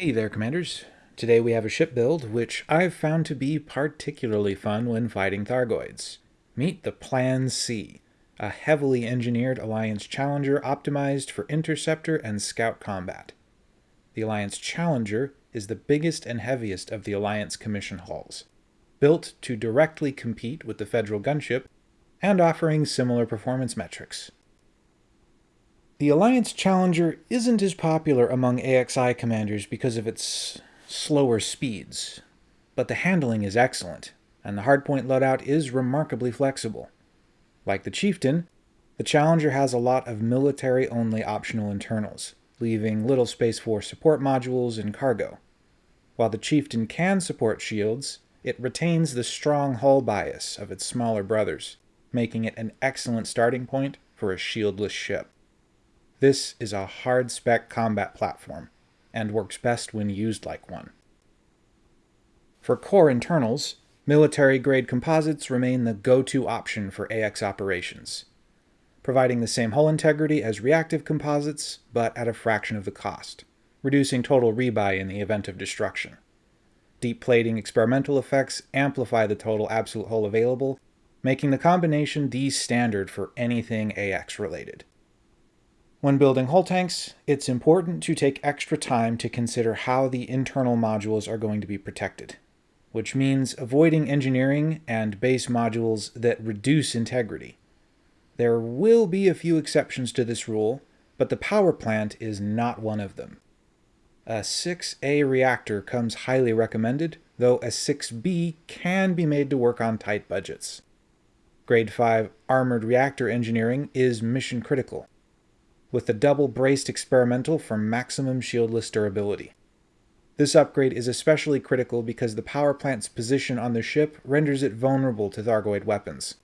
Hey there, Commanders. Today we have a ship build which I've found to be particularly fun when fighting Thargoids. Meet the Plan C, a heavily engineered Alliance Challenger optimized for interceptor and scout combat. The Alliance Challenger is the biggest and heaviest of the Alliance commission hulls, built to directly compete with the Federal gunship and offering similar performance metrics. The Alliance Challenger isn't as popular among AXI commanders because of its slower speeds, but the handling is excellent, and the hardpoint loadout is remarkably flexible. Like the Chieftain, the Challenger has a lot of military-only optional internals, leaving little space for support modules and cargo. While the Chieftain can support shields, it retains the strong hull bias of its smaller brothers, making it an excellent starting point for a shieldless ship. This is a hard-spec combat platform, and works best when used like one. For core internals, military-grade composites remain the go-to option for AX operations, providing the same hull integrity as reactive composites, but at a fraction of the cost, reducing total rebuy in the event of destruction. Deep plating experimental effects amplify the total absolute hull available, making the combination the standard for anything AX related. When building hull tanks, it's important to take extra time to consider how the internal modules are going to be protected, which means avoiding engineering and base modules that reduce integrity. There will be a few exceptions to this rule, but the power plant is not one of them. A 6A reactor comes highly recommended, though a 6B can be made to work on tight budgets. Grade 5 armored reactor engineering is mission critical with the double braced experimental for maximum shieldless durability. This upgrade is especially critical because the power plant's position on the ship renders it vulnerable to Thargoid weapons.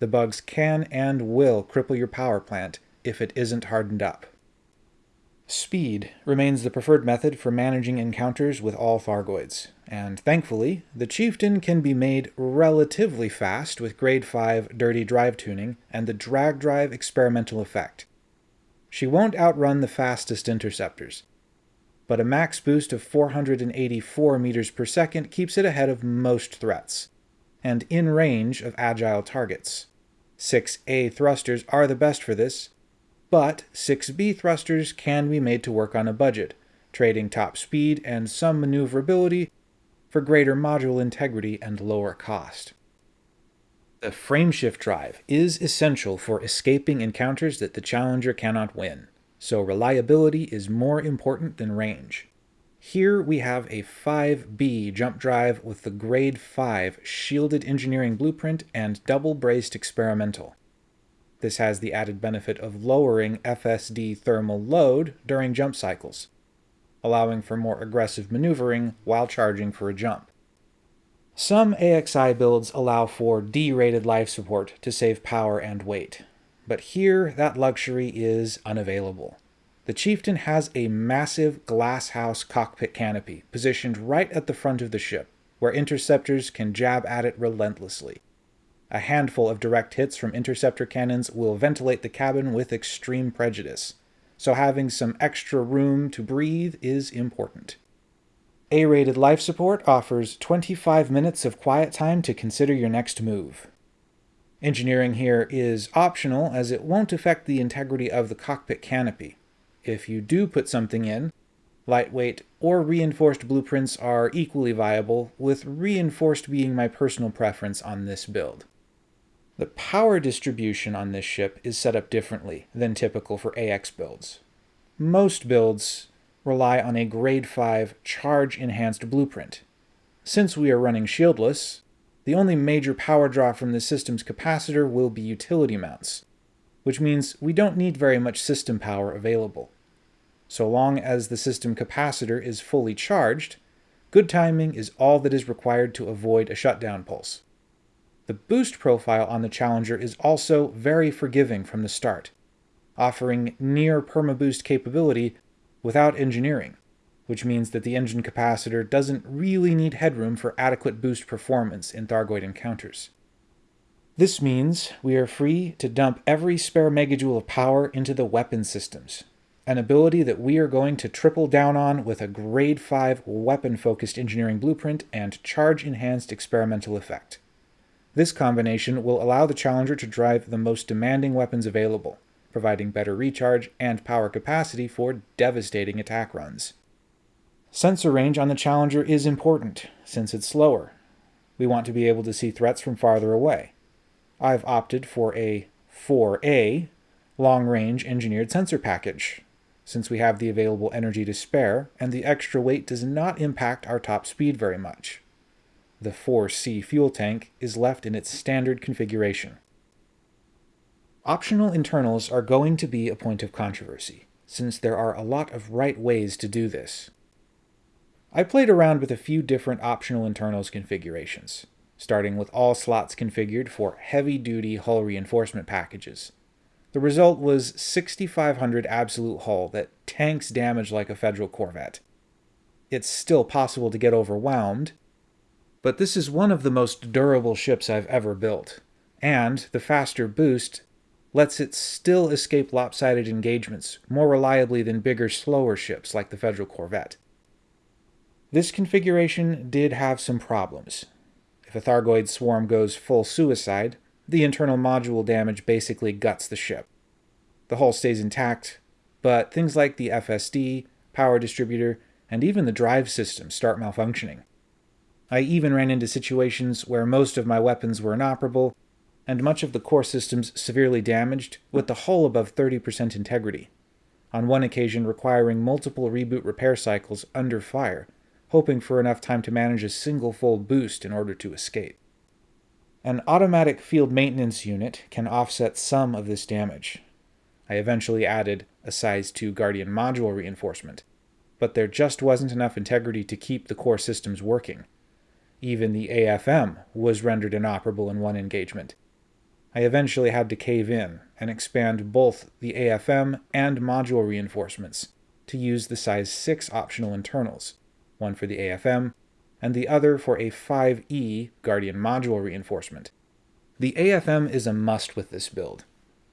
The bugs can and will cripple your power plant if it isn't hardened up. Speed remains the preferred method for managing encounters with all Thargoids, and thankfully, the Chieftain can be made relatively fast with Grade 5 Dirty Drive tuning and the Drag Drive experimental effect. She won't outrun the fastest interceptors, but a max boost of 484 meters per second keeps it ahead of most threats, and in range of agile targets. 6A thrusters are the best for this, but 6B thrusters can be made to work on a budget, trading top speed and some maneuverability for greater module integrity and lower cost. The frameshift drive is essential for escaping encounters that the Challenger cannot win, so reliability is more important than range. Here we have a 5B jump drive with the grade 5 shielded engineering blueprint and double braced experimental. This has the added benefit of lowering FSD thermal load during jump cycles, allowing for more aggressive maneuvering while charging for a jump. Some AXI builds allow for D-rated life support to save power and weight, but here that luxury is unavailable. The Chieftain has a massive glasshouse cockpit canopy positioned right at the front of the ship, where interceptors can jab at it relentlessly. A handful of direct hits from interceptor cannons will ventilate the cabin with extreme prejudice, so having some extra room to breathe is important. A-rated life support offers 25 minutes of quiet time to consider your next move. Engineering here is optional as it won't affect the integrity of the cockpit canopy. If you do put something in, lightweight or reinforced blueprints are equally viable, with reinforced being my personal preference on this build. The power distribution on this ship is set up differently than typical for AX builds. Most builds rely on a grade 5 charge-enhanced blueprint. Since we are running shieldless, the only major power draw from the system's capacitor will be utility mounts, which means we don't need very much system power available. So long as the system capacitor is fully charged, good timing is all that is required to avoid a shutdown pulse. The boost profile on the Challenger is also very forgiving from the start, offering near perma-boost capability without engineering, which means that the engine capacitor doesn't really need headroom for adequate boost performance in Thargoid encounters. This means we are free to dump every spare megajoule of power into the weapon systems, an ability that we are going to triple down on with a Grade 5 weapon-focused engineering blueprint and charge-enhanced experimental effect. This combination will allow the Challenger to drive the most demanding weapons available, providing better recharge and power capacity for devastating attack runs. Sensor range on the Challenger is important, since it's slower. We want to be able to see threats from farther away. I've opted for a 4A long-range engineered sensor package, since we have the available energy to spare, and the extra weight does not impact our top speed very much. The 4C fuel tank is left in its standard configuration. Optional internals are going to be a point of controversy, since there are a lot of right ways to do this. I played around with a few different optional internals configurations, starting with all slots configured for heavy-duty hull reinforcement packages, the result was 6,500 absolute hull that tanks damage like a Federal Corvette. It's still possible to get overwhelmed, but this is one of the most durable ships I've ever built, and the faster boost lets it still escape lopsided engagements more reliably than bigger, slower ships like the Federal Corvette. This configuration did have some problems. If a Thargoid swarm goes full suicide, the internal module damage basically guts the ship. The hull stays intact, but things like the FSD, power distributor, and even the drive system start malfunctioning. I even ran into situations where most of my weapons were inoperable, and much of the core systems severely damaged, with the hull above 30% integrity, on one occasion requiring multiple reboot repair cycles under fire, hoping for enough time to manage a single full boost in order to escape. An automatic field maintenance unit can offset some of this damage. I eventually added a size 2 Guardian module reinforcement, but there just wasn't enough integrity to keep the core systems working. Even the AFM was rendered inoperable in one engagement. I eventually had to cave in and expand both the AFM and module reinforcements to use the size 6 optional internals, one for the AFM and the other for a 5E Guardian module reinforcement. The AFM is a must with this build,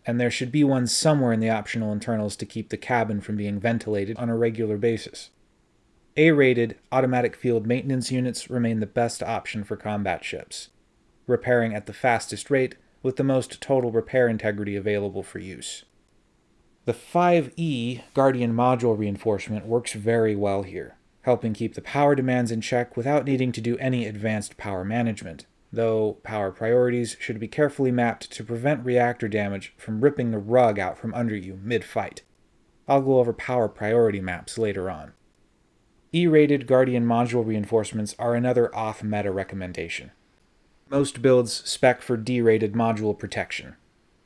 and there should be one somewhere in the optional internals to keep the cabin from being ventilated on a regular basis. A-rated automatic field maintenance units remain the best option for combat ships, repairing at the fastest rate with the most total repair integrity available for use. The 5E Guardian module reinforcement works very well here helping keep the power demands in check without needing to do any advanced power management, though power priorities should be carefully mapped to prevent reactor damage from ripping the rug out from under you mid-fight. I'll go over power priority maps later on. E-rated Guardian module reinforcements are another off-meta recommendation. Most builds spec for D-rated module protection.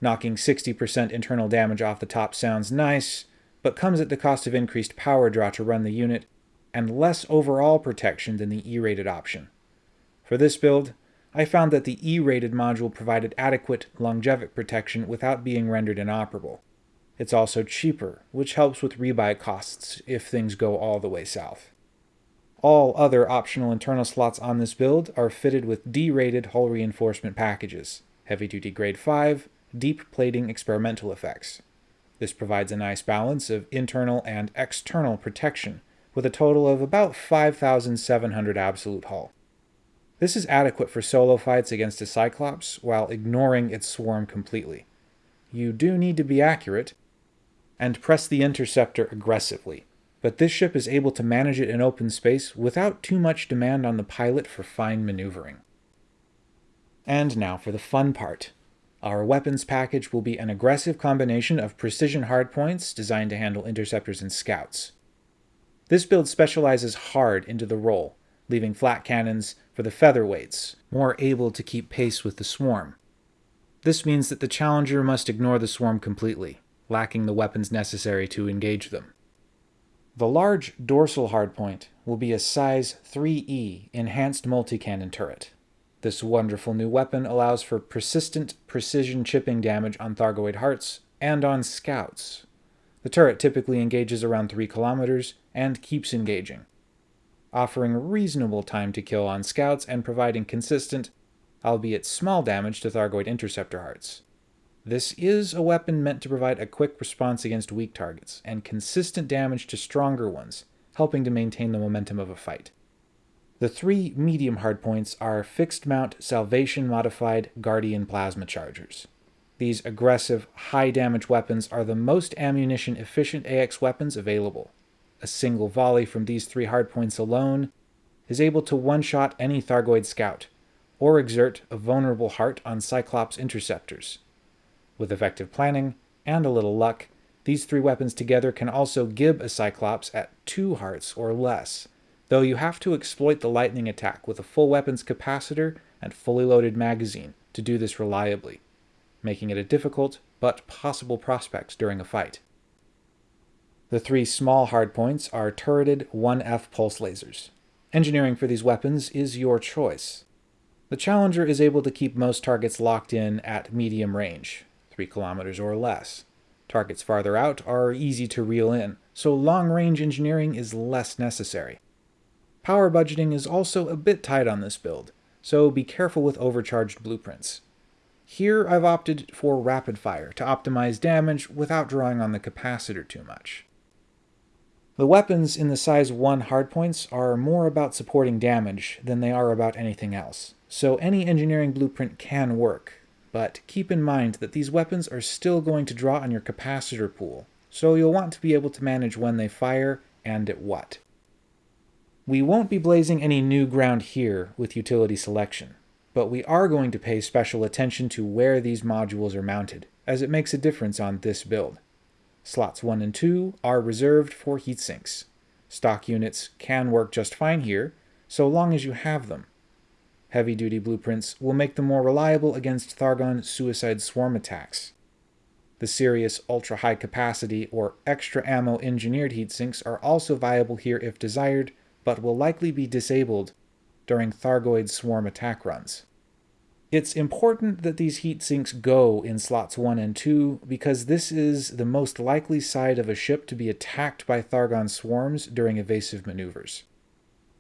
Knocking 60% internal damage off the top sounds nice, but comes at the cost of increased power draw to run the unit and less overall protection than the E-rated option. For this build, I found that the E-rated module provided adequate longevic protection without being rendered inoperable. It's also cheaper, which helps with rebuy costs if things go all the way south. All other optional internal slots on this build are fitted with D-rated hull reinforcement packages, heavy-duty grade 5, deep plating experimental effects. This provides a nice balance of internal and external protection, with a total of about 5,700 absolute hull. This is adequate for solo fights against a Cyclops while ignoring its swarm completely. You do need to be accurate, and press the interceptor aggressively, but this ship is able to manage it in open space without too much demand on the pilot for fine maneuvering. And now for the fun part. Our weapons package will be an aggressive combination of precision hardpoints designed to handle interceptors and scouts. This build specializes hard into the role, leaving flak cannons for the featherweights, more able to keep pace with the swarm. This means that the challenger must ignore the swarm completely, lacking the weapons necessary to engage them. The large dorsal hardpoint will be a size 3E enhanced multi-cannon turret. This wonderful new weapon allows for persistent precision chipping damage on Thargoid hearts and on scouts. The turret typically engages around 3 kilometers and keeps engaging, offering reasonable time to kill on scouts and providing consistent, albeit small damage to Thargoid interceptor hearts. This is a weapon meant to provide a quick response against weak targets and consistent damage to stronger ones, helping to maintain the momentum of a fight. The three medium hardpoints are fixed mount Salvation modified Guardian plasma chargers. These aggressive, high damage weapons are the most ammunition efficient AX weapons available. A single volley from these three hardpoints alone is able to one shot any Thargoid scout, or exert a vulnerable heart on Cyclops interceptors. With effective planning and a little luck, these three weapons together can also gib a Cyclops at two hearts or less, though you have to exploit the lightning attack with a full weapons capacitor and fully loaded magazine to do this reliably, making it a difficult but possible prospect during a fight. The three small hardpoints are turreted 1F pulse lasers. Engineering for these weapons is your choice. The Challenger is able to keep most targets locked in at medium range, 3 kilometers or less. Targets farther out are easy to reel in, so long-range engineering is less necessary. Power budgeting is also a bit tight on this build, so be careful with overcharged blueprints. Here I've opted for rapid fire to optimize damage without drawing on the capacitor too much. The weapons in the size 1 hardpoints are more about supporting damage than they are about anything else, so any engineering blueprint can work, but keep in mind that these weapons are still going to draw on your capacitor pool, so you'll want to be able to manage when they fire and at what. We won't be blazing any new ground here with utility selection, but we are going to pay special attention to where these modules are mounted, as it makes a difference on this build. Slots 1 and 2 are reserved for heatsinks. Stock units can work just fine here, so long as you have them. Heavy-duty blueprints will make them more reliable against Thargon suicide swarm attacks. The Sirius ultra-high capacity or extra ammo engineered heatsinks are also viable here if desired, but will likely be disabled during Thargoid swarm attack runs. It's important that these heat sinks go in slots 1 and 2 because this is the most likely side of a ship to be attacked by Thargon swarms during evasive maneuvers.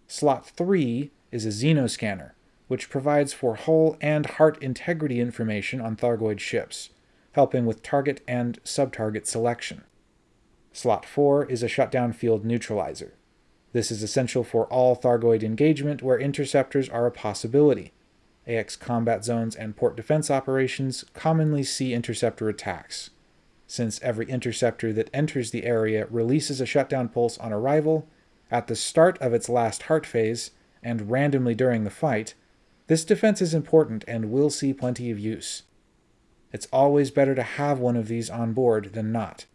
Slot 3 is a xenoscanner, which provides for hull and heart integrity information on Thargoid ships, helping with target and sub-target selection. Slot 4 is a shutdown field neutralizer, this is essential for all Thargoid engagement where interceptors are a possibility. AX combat zones and port defense operations commonly see interceptor attacks. Since every interceptor that enters the area releases a shutdown pulse on arrival, at the start of its last heart phase, and randomly during the fight, this defense is important and will see plenty of use. It's always better to have one of these on board than not.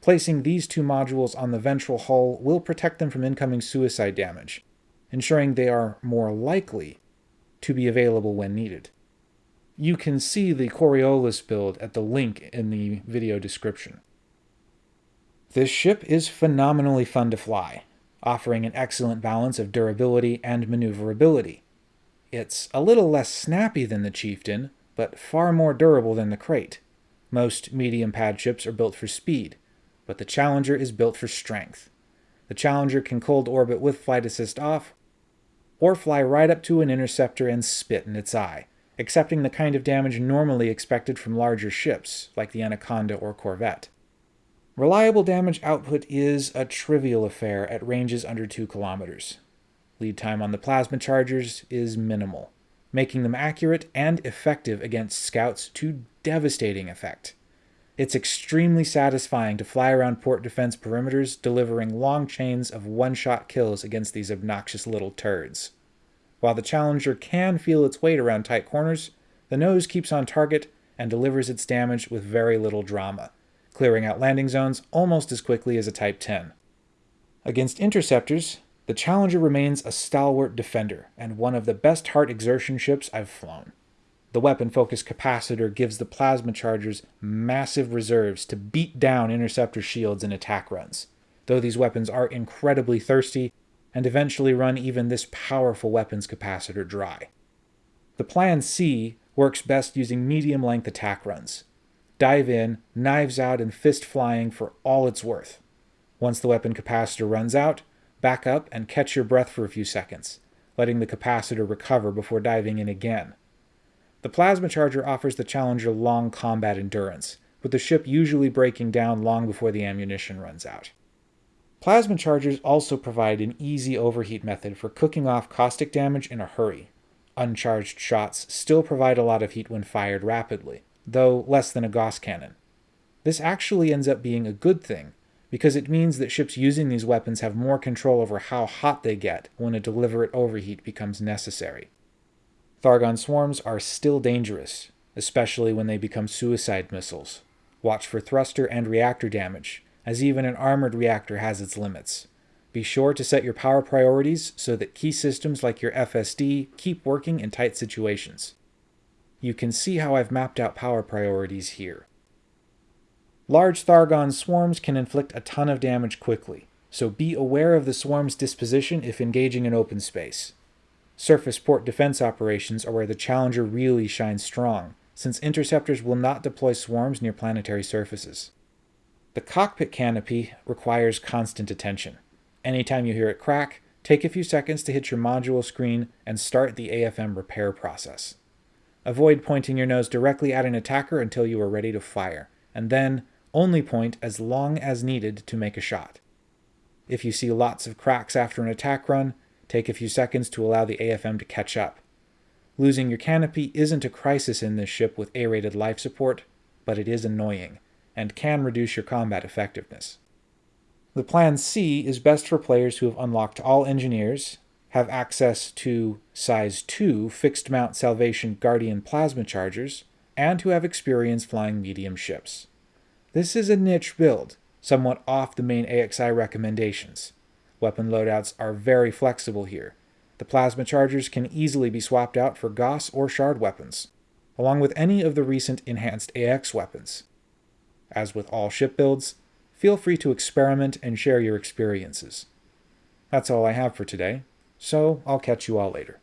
Placing these two modules on the ventral hull will protect them from incoming suicide damage, ensuring they are more likely to be available when needed. You can see the Coriolis build at the link in the video description. This ship is phenomenally fun to fly, offering an excellent balance of durability and maneuverability. It's a little less snappy than the Chieftain, but far more durable than the Krait. Most medium pad ships are built for speed, but the Challenger is built for strength. The Challenger can cold orbit with flight assist off, or fly right up to an interceptor and spit in its eye, accepting the kind of damage normally expected from larger ships, like the Anaconda or Corvette. Reliable damage output is a trivial affair at ranges under 2 kilometers. Lead time on the plasma chargers is minimal, making them accurate and effective against scouts to devastating effect. It's extremely satisfying to fly around port defense perimeters, delivering long chains of one-shot kills against these obnoxious little turds. While the Challenger can feel its weight around tight corners, the nose keeps on target and delivers its damage with very little drama, clearing out landing zones almost as quickly as a Type 10. Against interceptors, the Challenger remains a stalwart defender and one of the best heart exertion ships I've flown. The weapon focus capacitor gives the plasma chargers massive reserves to beat down interceptor shields in attack runs, though these weapons are incredibly thirsty and eventually run even this powerful weapons capacitor dry. The Plan C works best using medium length attack runs. Dive in, knives out, and fist flying for all it's worth. Once the weapon capacitor runs out, back up and catch your breath for a few seconds, letting the capacitor recover before diving in again. The Plasma Charger offers the Challenger long combat endurance, with the ship usually breaking down long before the ammunition runs out. Plasma chargers also provide an easy overheat method for cooking off caustic damage in a hurry. Uncharged shots still provide a lot of heat when fired rapidly, though less than a Gauss cannon. This actually ends up being a good thing, because it means that ships using these weapons have more control over how hot they get when a deliberate overheat becomes necessary. Thargon swarms are still dangerous, especially when they become suicide missiles. Watch for thruster and reactor damage, as even an armored reactor has its limits. Be sure to set your power priorities so that key systems like your FSD keep working in tight situations. You can see how I've mapped out power priorities here. Large Thargon swarms can inflict a ton of damage quickly, so be aware of the swarm's disposition if engaging in open space. Surface port defense operations are where the Challenger really shines strong, since interceptors will not deploy swarms near planetary surfaces. The cockpit canopy requires constant attention. Anytime you hear it crack, take a few seconds to hit your module screen and start the AFM repair process. Avoid pointing your nose directly at an attacker until you are ready to fire, and then only point as long as needed to make a shot. If you see lots of cracks after an attack run, take a few seconds to allow the AFM to catch up. Losing your canopy isn't a crisis in this ship with A-rated life support, but it is annoying, and can reduce your combat effectiveness. The Plan C is best for players who have unlocked all engineers, have access to size 2 fixed mount Salvation Guardian plasma chargers, and who have experience flying medium ships. This is a niche build, somewhat off the main AXI recommendations. Weapon loadouts are very flexible here. The plasma chargers can easily be swapped out for Gauss or Shard weapons, along with any of the recent enhanced AX weapons. As with all ship builds, feel free to experiment and share your experiences. That's all I have for today, so I'll catch you all later.